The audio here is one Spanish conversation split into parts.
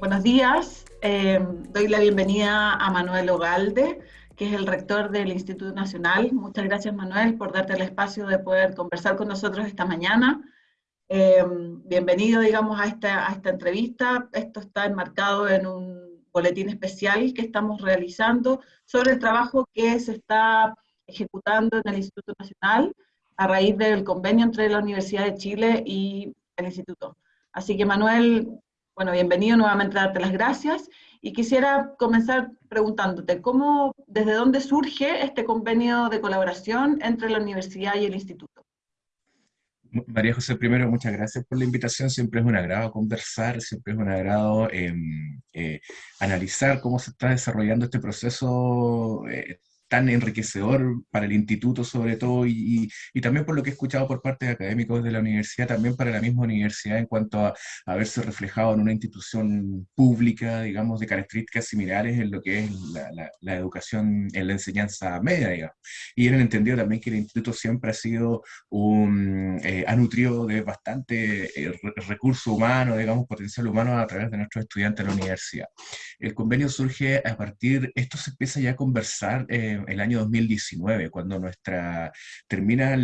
Buenos días. Eh, doy la bienvenida a Manuel Ogalde, que es el rector del Instituto Nacional. Muchas gracias, Manuel, por darte el espacio de poder conversar con nosotros esta mañana. Eh, bienvenido, digamos, a esta, a esta entrevista. Esto está enmarcado en un boletín especial que estamos realizando sobre el trabajo que se está ejecutando en el Instituto Nacional a raíz del convenio entre la Universidad de Chile y el Instituto. Así que, Manuel, bueno, bienvenido nuevamente a darte las gracias y quisiera comenzar preguntándote, ¿cómo, desde dónde surge este convenio de colaboración entre la universidad y el instituto? María José, primero, muchas gracias por la invitación. Siempre es un agrado conversar, siempre es un agrado em, eh, analizar cómo se está desarrollando este proceso eh, tan enriquecedor para el instituto sobre todo y, y, también por lo que he escuchado por parte de académicos de la universidad, también para la misma universidad en cuanto a, haberse reflejado en una institución pública, digamos, de características similares en lo que es la, la, educación en la enseñanza media, digamos. Y en el entendido también que el instituto siempre ha sido un, eh, ha nutrido de bastante eh, recurso humano, digamos, potencial humano a través de nuestros estudiantes de la universidad. El convenio surge a partir, esto se empieza ya a conversar eh, el año 2019, cuando nuestra termina,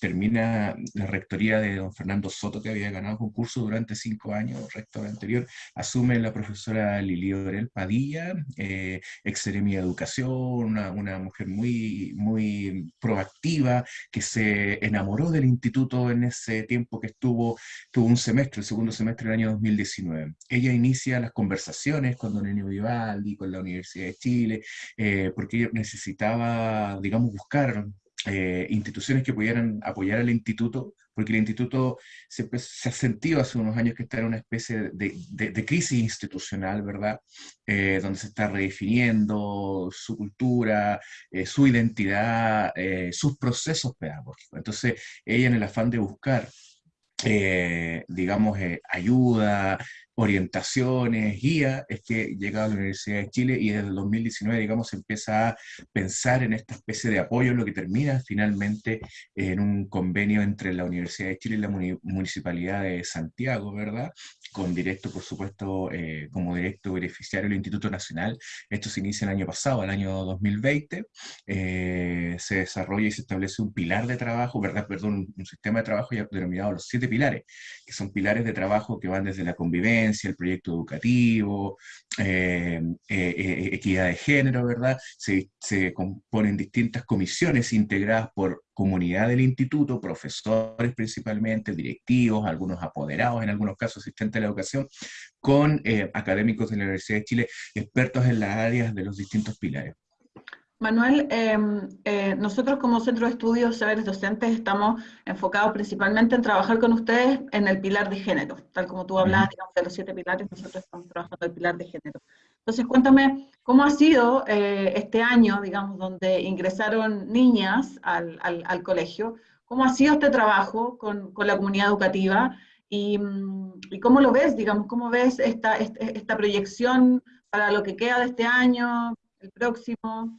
termina la rectoría de don Fernando Soto, que había ganado concurso durante cinco años, rector anterior, asume la profesora Lili Orel Padilla, eh, ex de Educación, una, una, mujer muy, muy proactiva, que se enamoró del instituto en ese tiempo que estuvo, tuvo un semestre, el segundo semestre del año 2019. Ella inicia las conversaciones con don Enio Vivaldi, con la Universidad de Chile, eh, porque necesitaba, digamos, buscar eh, instituciones que pudieran apoyar al instituto, porque el instituto se, se, ha sentido hace unos años que está en una especie de, de, crisis institucional, ¿verdad? Eh, donde se está redefiniendo su cultura, eh, su identidad, sus procesos pedagógicos. Entonces, ella en el afán de buscar digamos, ayuda, orientaciones, guía, es que llega a la Universidad de Chile y desde el 2019, digamos, se empieza a pensar en esta especie de apoyo, lo que termina finalmente en un convenio entre la Universidad de Chile y la Municipalidad de Santiago, ¿verdad? Con directo, por supuesto, eh, como directo beneficiario del Instituto Nacional. Esto se inicia el año pasado, el año 2020. Eh, se desarrolla y se establece un pilar de trabajo, ¿verdad? Perdón, un, sistema de trabajo ya denominado los siete pilares, que son pilares de trabajo que van desde la convivencia, el proyecto educativo, eh, eh, eh, equidad de género, ¿verdad? Se, componen distintas comisiones integradas por comunidad del instituto, profesores principalmente, directivos, algunos apoderados, en algunos casos asistentes de la educación, con académicos de la Universidad de Chile, expertos en las áreas de los distintos pilares. Manuel, em, eh, nosotros como Centro de Estudios Saberes Docentes estamos enfocados principalmente en trabajar con ustedes en el pilar de género, tal como tú hablabas, digamos, de los siete pilares, nosotros estamos trabajando en el pilar de género. Entonces, cuéntame, ¿cómo ha sido eh, este año, digamos, donde ingresaron niñas al, al, colegio? ¿Cómo ha sido este trabajo con, con la comunidad educativa? Y, mm, y, cómo lo ves, digamos, cómo ves esta, esta, esta proyección para lo que queda de este año, el próximo?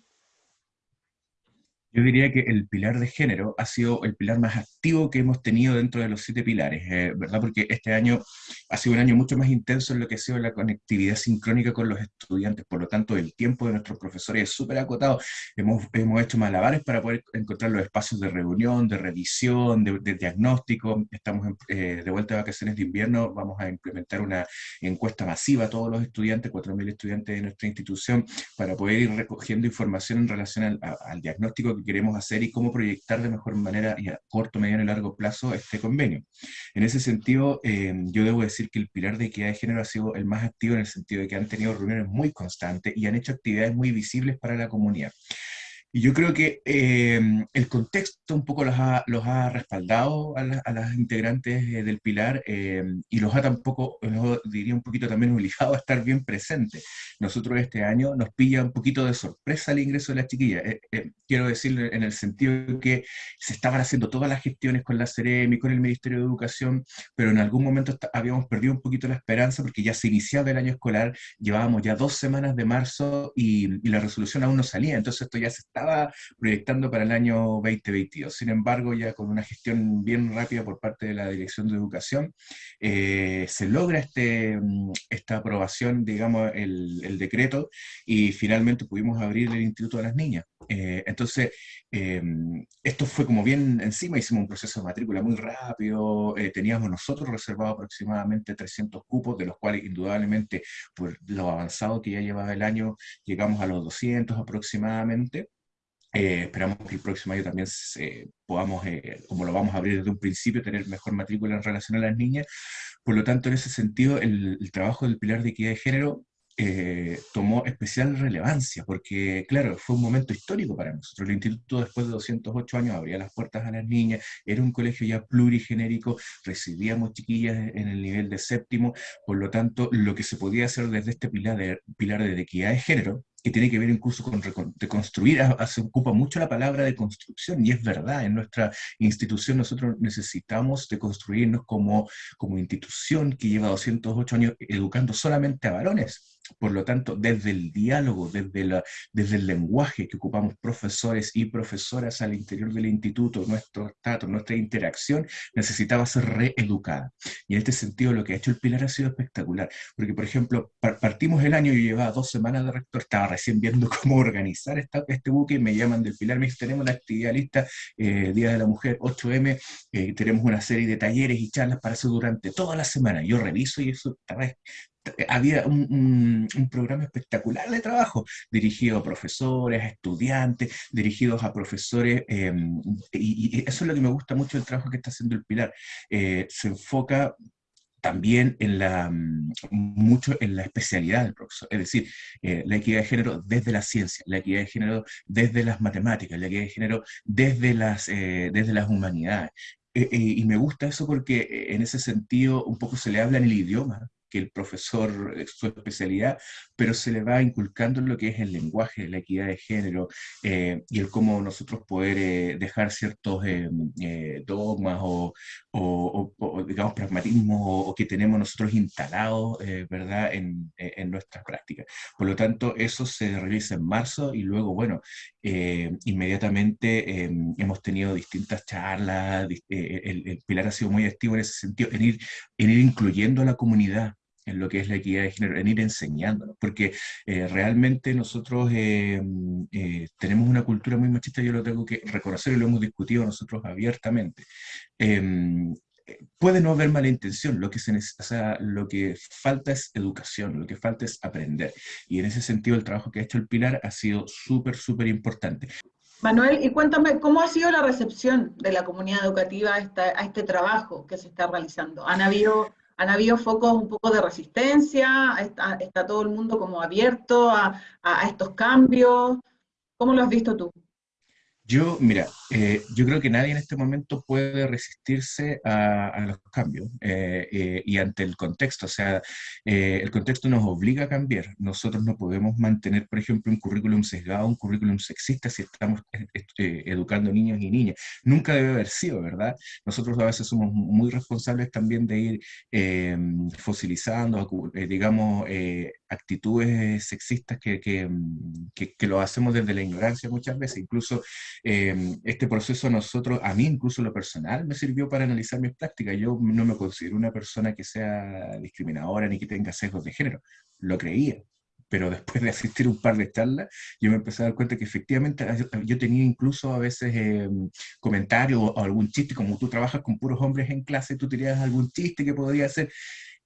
Yo diría que el pilar de género ha sido el pilar más activo que hemos tenido dentro de los siete pilares, eh, ¿verdad? Porque este año ha sido un año mucho más intenso en lo que ha sido la conectividad sincrónica con los estudiantes, por lo tanto el tiempo de nuestros profesores es súper acotado. Hemos, hemos hecho malabares para poder encontrar los espacios de reunión, de revisión, de, diagnóstico. Estamos eh, de vuelta de vacaciones de invierno, vamos a implementar una encuesta masiva a todos los estudiantes, 4.000 estudiantes de nuestra institución, para poder ir recogiendo información en relación al, al diagnóstico que queremos hacer y cómo proyectar de mejor manera y a corto, mediano y largo plazo este convenio. En ese sentido, eh, yo debo decir que el pilar de equidad de género ha sido el más activo en el sentido de que han tenido reuniones muy constantes y han hecho actividades muy visibles para la comunidad. Y yo creo que eh, el contexto un poco los ha, los ha respaldado a, las integrantes eh, del Pilar eh, y los ha tampoco, los diría un poquito también obligado a estar bien presentes. Nosotros este año nos pilla un poquito de sorpresa el ingreso de las chiquillas. quiero decir en el sentido que se estaban haciendo todas las gestiones con la y con el Ministerio de Educación, pero en algún momento habíamos perdido un poquito la esperanza porque ya se iniciaba el año escolar, llevábamos ya dos semanas de marzo y, y la resolución aún no salía, entonces esto ya se estaba proyectando para el año 2022. Sin embargo, ya con una gestión bien rápida por parte de la Dirección de Educación, eh, se logra este, mm, esta aprobación, digamos, el, el, decreto, y finalmente pudimos abrir el Instituto de las Niñas. Eh, entonces, em, esto fue como bien encima, hicimos un proceso de matrícula muy rápido, eh, teníamos nosotros reservado aproximadamente 300 cupos, de los cuales indudablemente por lo avanzado que ya llevaba el año, llegamos a los 200 aproximadamente. Eh, esperamos que el próximo año también podamos, como lo vamos a abrir desde un principio, tener mejor matrícula en relación a las niñas. Por lo tanto, en ese sentido, el, el trabajo del pilar de equidad de género eh, tomó especial relevancia, porque claro, fue un momento histórico para nosotros. El instituto después de 208 años abría las puertas a las niñas, era un colegio ya plurigenérico, recibíamos chiquillas en el nivel de séptimo, por lo tanto, lo que se podía hacer desde este pilar de, pilar de equidad de género, que tiene que ver incluso con de construir, se ocupa mucho la palabra de construcción, y es verdad, en nuestra institución nosotros necesitamos de construirnos como, como institución que lleva 208 años educando solamente a varones, por lo tanto, desde el diálogo, desde, la, desde el lenguaje que ocupamos profesores y profesoras al interior del instituto, nuestro trato, nuestra interacción, necesitaba ser reeducada. Y en este sentido lo que ha hecho el Pilar ha sido espectacular, porque por ejemplo, partimos el año, y llevaba dos semanas de rector, estaba recién viendo cómo organizar esta, este buque, y me llaman del Pilar, me dicen, tenemos la actividad lista, eh, Día de la Mujer 8M, eh, tenemos una serie de talleres y charlas para hacer durante toda la semana. Yo reviso y eso había un, programa espectacular de trabajo, dirigido a profesores, a estudiantes, dirigidos a profesores, em, y, eso es lo que me gusta mucho del trabajo que está haciendo el Pilar. Eh, se enfoca también en la, mm, mucho en la especialidad del profesor, es decir, eh, la equidad de género desde la ciencia, la equidad de género desde las matemáticas, la equidad de género desde las, eh, desde las humanidades. y me gusta eso porque en ese sentido un poco se le habla en el idioma, que el profesor, su especialidad, pero se le va inculcando lo que es el lenguaje, la equidad de género eh, y el cómo nosotros poder eh, dejar ciertos eh, dogmas o, o, digamos, pragmatismos o, que tenemos nosotros instalados, ¿verdad?, en, en nuestras prácticas. Por lo tanto, eso se realiza en marzo y luego, bueno, inmediatamente hemos tenido distintas charlas, el, el, Pilar ha sido muy activo en ese sentido, en ir, en ir incluyendo a la comunidad en lo que es la equidad de género, en ir enseñándonos, porque eh, realmente nosotros eh, eh, tenemos una cultura muy machista, yo lo tengo que reconocer y lo hemos discutido nosotros abiertamente. Em, puede no haber mala intención, lo que, se lo que falta es educación, lo que falta es aprender. Y en ese sentido el trabajo que ha hecho el Pilar ha sido súper, súper importante. Manuel, y cuéntame, ¿cómo ha sido la recepción de la comunidad educativa a, a este trabajo que se está realizando? ¿Han habido han habido focos un poco de resistencia, está, todo el mundo como abierto a, a, estos cambios. ¿Cómo lo has visto tú? Yo, mira, eh, yo creo que nadie en este momento puede resistirse a, los cambios eh, eh, y ante el contexto. O sea, el contexto nos obliga a cambiar. Nosotros no podemos mantener, por ejemplo, un currículum sesgado, un currículum sexista si estamos educando niños y niñas. Nunca debe haber sido, ¿verdad? Nosotros a veces somos muy responsables también de ir fosilizando, digamos, actitudes sexistas que, que, que, lo hacemos desde la ignorancia muchas veces. Incluso Em, este proceso a nosotros, a mí incluso lo personal, me sirvió para analizar mis prácticas. Yo no me considero una persona que sea discriminadora ni que tenga sesgos de género, lo creía. Pero después de asistir un par de charlas, yo me empecé a dar cuenta que efectivamente yo tenía incluso a veces em, comentarios o algún chiste, como tú trabajas con puros hombres en clase, tú tenías algún chiste que podría hacer.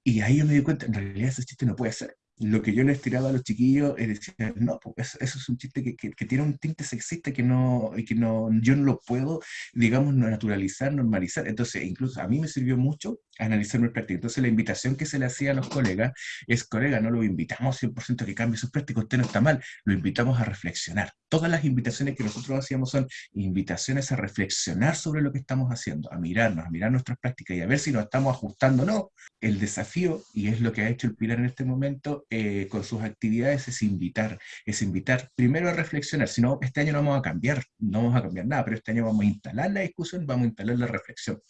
Y ahí yo me di cuenta, en realidad ese chiste no puede ser lo que yo les tiraba a los chiquillos es decir, no, pues eso, es un chiste que, que, tiene un tinte sexista que no, que no, yo no lo puedo, digamos, naturalizar, normalizar. Entonces, incluso a mí me sirvió mucho analizar mi práctica. Entonces, la invitación que se le hacía a los colegas es, colega, no lo invitamos 100% a que cambie sus prácticas, usted no está mal, lo invitamos a reflexionar. Todas las invitaciones que nosotros hacíamos son invitaciones a reflexionar sobre lo que estamos haciendo, a mirarnos, a mirar nuestras prácticas y a ver si nos estamos ajustando o no. El desafío, y es lo que ha hecho el Pilar en este momento, eh, con sus actividades es invitar, es invitar primero a reflexionar, si no, este año no vamos a cambiar, no vamos a cambiar nada, pero este año vamos a instalar la discusión, vamos a instalar la reflexión.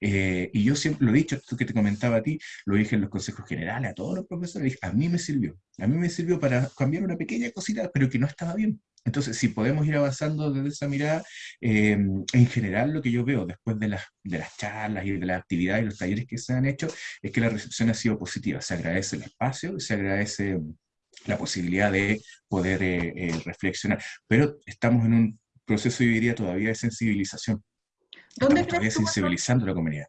Eh, y yo siempre lo he dicho, esto que te comentaba a ti, lo dije en los consejos generales, a todos los profesores, a mí me sirvió, a mí me sirvió para cambiar una pequeña cosita, pero que no estaba bien, Entonces, si podemos ir avanzando desde esa mirada, em, en general lo que yo veo después de las, de las charlas y de las actividades y los talleres que se han hecho, es que la recepción ha sido positiva. Se agradece el espacio, se agradece la posibilidad de poder eh, eh, reflexionar. Pero estamos en un proceso, yo diría, todavía de sensibilización. ¿Dónde estamos todavía sensibilizando a la comunidad.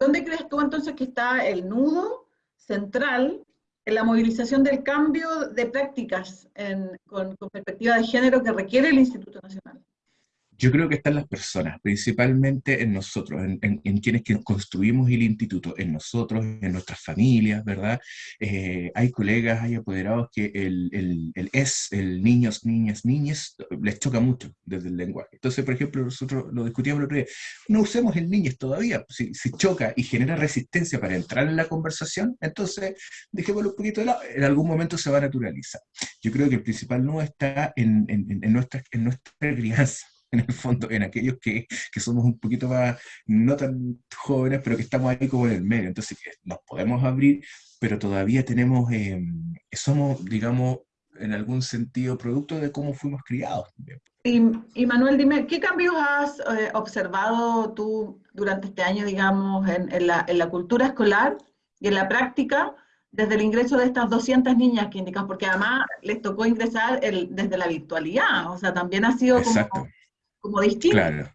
¿Dónde crees tú entonces que está el nudo central en la movilización del cambio de prácticas con, con perspectiva de género que requiere el Instituto Nacional? Yo creo que están las personas, principalmente en nosotros, en, quienes que construimos el instituto, en nosotros, en nuestras familias, ¿verdad? Eh, hay colegas, hay apoderados que el, el, es, el niños, niñas, niñas, les choca mucho desde el lenguaje. Entonces, por ejemplo, nosotros lo discutíamos el otro día, no usemos el niños todavía, si, si choca y genera resistencia para entrar en la conversación, entonces dejémoslo un poquito de lado, en algún momento se va a naturalizar. Yo creo que el principal no está en, en nuestra, en nuestra crianza en el fondo, en aquellos que, que, somos un poquito más, no tan jóvenes, pero que estamos ahí como en el medio. Entonces, nos podemos abrir, pero todavía tenemos, eh, somos, digamos, en algún sentido, producto de cómo fuimos criados. Y, y Manuel, dime, ¿qué cambios has eh, observado tú durante este año, digamos, en, en, la, en, la, cultura escolar y en la práctica desde el ingreso de estas 200 niñas que indican? Porque además les tocó ingresar el, desde la virtualidad, o sea, también ha sido como como distinto. Claro.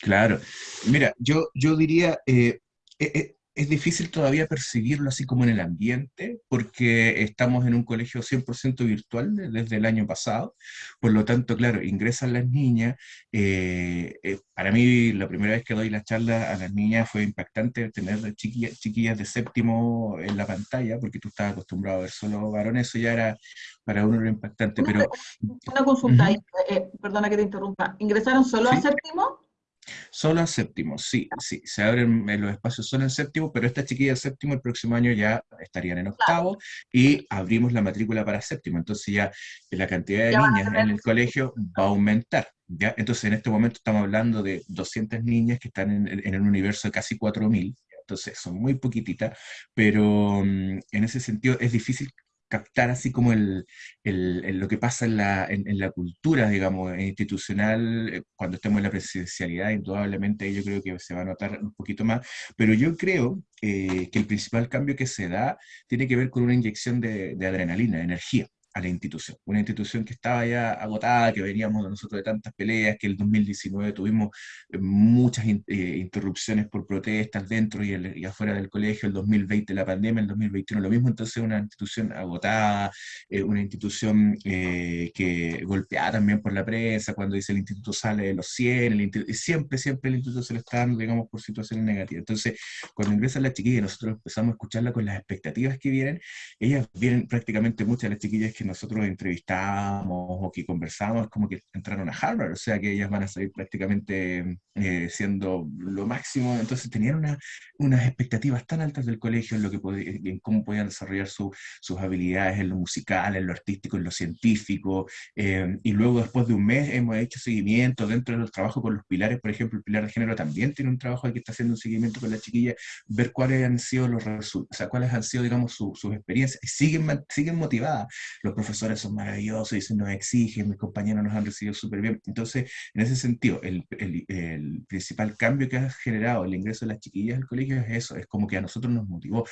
Claro. Mira, yo, yo diría, eh, eh, es difícil todavía percibirlo así como en el ambiente, porque estamos en un colegio 100% virtual desde el año pasado, por lo tanto, claro, ingresan las niñas, eh, eh, para mí la primera vez que doy la charla a las niñas fue impactante tener chiquillas, chiquillas de séptimo en la pantalla, porque tú estabas acostumbrado a ver solo varones, eso ya era para uno impactante, pero... Una consulta, eh, perdona que te interrumpa, ¿ingresaron solo a séptimo? Solo en séptimo, sí, sí, se abren los espacios solo en séptimo, pero estas chiquillas de séptimo el próximo año ya estarían en octavo y abrimos la matrícula para séptimo, entonces ya la cantidad de niñas en el colegio va a aumentar. ¿ya? Entonces en este momento estamos hablando de 200 niñas que están en, en un universo de casi 4.000, entonces son muy poquititas, pero mm, en ese sentido es difícil captar así como el, lo que pasa en la, en, la, cultura, digamos, institucional, eh, cuando estemos en la presidencialidad, indudablemente yo creo que se va a notar un poquito más, pero yo creo eh, que el principal cambio que se da tiene que ver con una inyección de adrenalina, de energía a la institución. Una institución que estaba ya agotada, que veníamos nosotros de tantas peleas, que el 2019 tuvimos eh, muchas eh, interrupciones por protestas dentro y, afuera del colegio, el 2020 la pandemia, el 2021 lo mismo, entonces una institución agotada, eh, una institución que golpeada también por la prensa, cuando dice el instituto sale de los 100, el siempre, siempre el instituto se lo está dando, digamos, por situaciones negativas. Entonces, cuando ingresa la chiquilla nosotros empezamos a escucharla con las expectativas que vienen, ellas vienen prácticamente muchas de las chiquillas que nosotros entrevistamos o que conversamos, como que entraron a Harvard, o sea que ellas van a salir prácticamente eh, siendo lo máximo, entonces tenían una, unas expectativas tan altas del colegio en, lo que en cómo podían desarrollar sus habilidades en lo musical, en lo artístico, en lo científico, eh, y luego después de un mes hemos hecho seguimiento dentro de los trabajos con los pilares, por ejemplo, el pilar de género también tiene un trabajo que está haciendo un seguimiento con la chiquilla, ver cuáles han sido los resultados, o sea, cuáles han sido, digamos, sus experiencias, y siguen, siguen motivadas. Los profesores son maravillosos, y nos exigen, mis compañeros nos han recibido súper bien. Entonces, en ese sentido, el, el, el, principal cambio que ha generado el ingreso de las chiquillas al colegio es eso, es como que a nosotros nos motivó,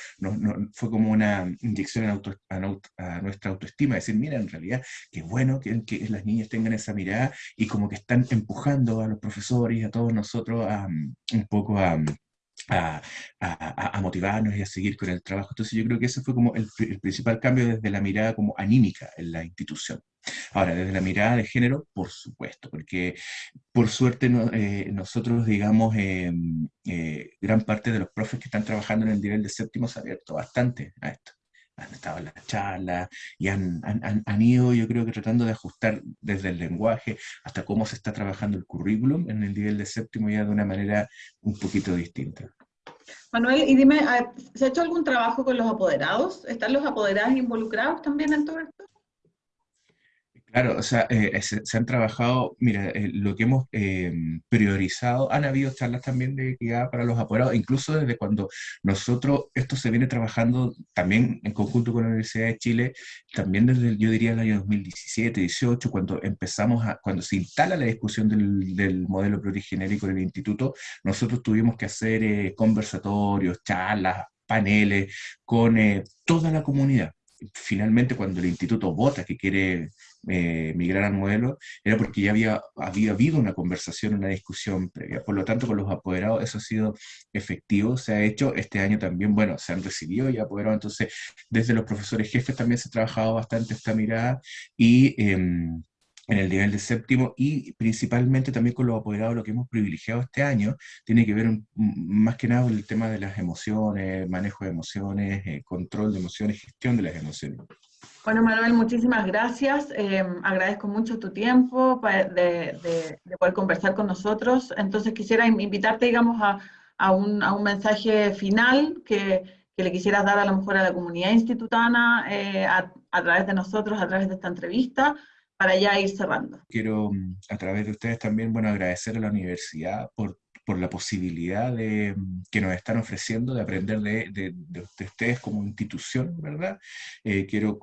fue como una inyección a, nuestra autoestima, decir, mira, en realidad, qué bueno que, que, las niñas tengan esa mirada y como que están empujando a los profesores y a todos nosotros a, un poco a a, a, motivarnos y a seguir con el trabajo. Entonces yo creo que ese fue como el, principal cambio desde la mirada como anímica en la institución. Ahora, desde la mirada de género, por supuesto, porque por suerte eh, nosotros, digamos, em, eh, gran parte de los profes que están trabajando en el nivel de séptimo se ha abierto bastante a esto han estado en las charlas y han, han, han, ido, yo creo que tratando de ajustar desde el lenguaje hasta cómo se está trabajando el currículum en el nivel de séptimo ya de una manera un poquito distinta. Manuel, y dime, ¿se ha hecho algún trabajo con los apoderados? ¿Están los apoderados involucrados también en todo? Claro, o sea, eh, se, se han trabajado, mira, eh, lo que hemos eh, priorizado, han habido charlas también de guía para los apoderados, incluso desde cuando nosotros, esto se viene trabajando también en conjunto con la Universidad de Chile, también desde, yo diría, el año 2017, 18, cuando empezamos a, cuando se instala la discusión del, del modelo plurigenérico en el instituto, nosotros tuvimos que hacer conversatorios, charlas, paneles con toda la comunidad finalmente cuando el instituto vota que quiere eh, migrar al modelo, era porque ya había, había habido una conversación, una discusión previa. Por lo tanto, con los apoderados eso ha sido efectivo, se ha hecho este año también, bueno, se han recibido y apoderados, entonces desde los profesores jefes también se ha trabajado bastante esta mirada y... Em, en el nivel de séptimo y principalmente también con los apoderados, lo que hemos privilegiado este año tiene que ver más que nada con el tema de las emociones, manejo de emociones, eh, control de emociones, gestión de las emociones. Bueno, Manuel, muchísimas gracias. Eh, agradezco mucho tu tiempo de, de, poder conversar con nosotros. Entonces quisiera invitarte, digamos, a, a, un, a un, mensaje final que, que, le quisieras dar a lo mejor a la comunidad institutana eh, a, a través de nosotros, a través de esta entrevista, para ya ir cerrando. Quiero, mm, a través de ustedes también, bueno, agradecer a la universidad por, por la posibilidad mm, que nos están ofreciendo de aprender de, de, de ustedes como institución, ¿verdad? Eh, quiero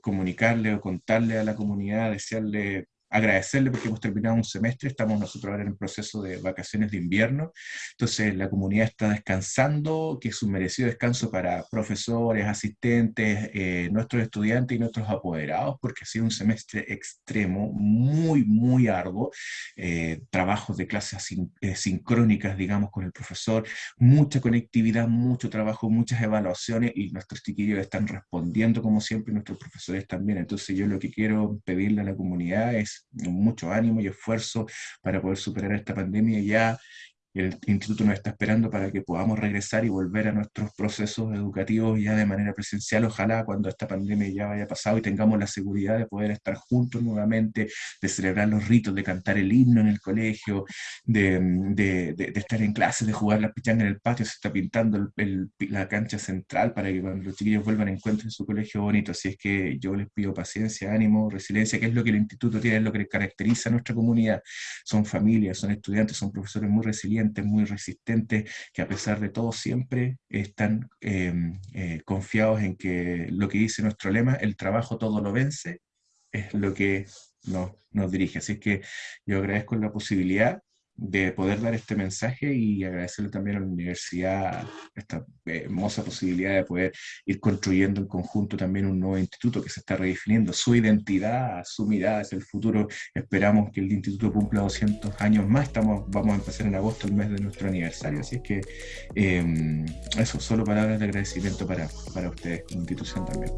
comunicarle o contarle a la comunidad, desearle agradecerle porque hemos terminado un semestre, estamos nosotros ahora en el proceso de vacaciones de invierno, entonces la comunidad está descansando, que es un merecido descanso para profesores, asistentes, eh, nuestros estudiantes y nuestros apoderados, porque ha sido un semestre extremo, muy, muy arduo, eh, trabajos de clases eh, sincrónicas, digamos, con el profesor, mucha conectividad, mucho trabajo, muchas evaluaciones y nuestros chiquillos están respondiendo como siempre, nuestros profesores también, entonces yo lo que quiero pedirle a la comunidad es mucho ánimo y esfuerzo para poder superar esta pandemia ya el instituto nos está esperando para que podamos regresar y volver a nuestros procesos educativos ya de manera presencial, ojalá cuando esta pandemia ya haya pasado y tengamos la seguridad de poder estar juntos nuevamente, de celebrar los ritos, de cantar el himno en el colegio, de, estar en clase, de jugar la pichanga en el patio, se está pintando la cancha central para que cuando los chiquillos vuelvan encuentren su colegio bonito, así es que yo les pido paciencia, ánimo, resiliencia, que es lo que el instituto tiene, es lo que caracteriza a nuestra comunidad, son familias, son estudiantes, son profesores muy resilientes, muy resistentes, que a pesar de todo siempre están em, eh, confiados en que lo que dice nuestro lema, el trabajo todo lo vence, es lo que nos, nos dirige. Así que yo agradezco la posibilidad de poder dar este mensaje y agradecerle también a la universidad esta hermosa posibilidad de poder ir construyendo en conjunto también un nuevo instituto que se está redefiniendo, su identidad, su mirada hacia el futuro. Esperamos que el instituto cumpla 200 años más, Estamos, vamos a empezar en agosto, el mes de nuestro aniversario, así es que eh, eso, solo palabras de agradecimiento para, para ustedes, institución también.